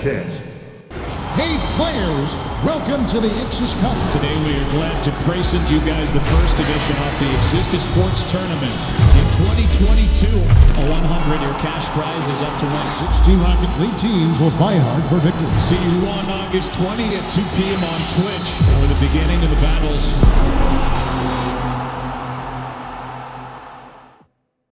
chance. Hey players, welcome to the Ixus Cup. Today we are glad to present you guys the first edition of the Existed Sports Tournament. In 2022, a 100-year cash prize is up to one. 16 Rocket League teams will fight hard for victory. See you on August 20 at 2 p.m. on Twitch for the beginning of the battles.